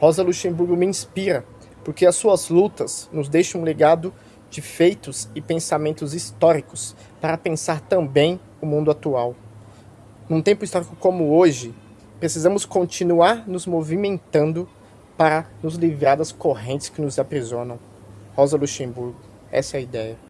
Rosa Luxemburgo me inspira, porque as suas lutas nos deixam um legado de feitos e pensamentos históricos para pensar também o mundo atual. Num tempo histórico como hoje, precisamos continuar nos movimentando para nos livrar das correntes que nos aprisionam. Rosa Luxemburgo, essa é a ideia.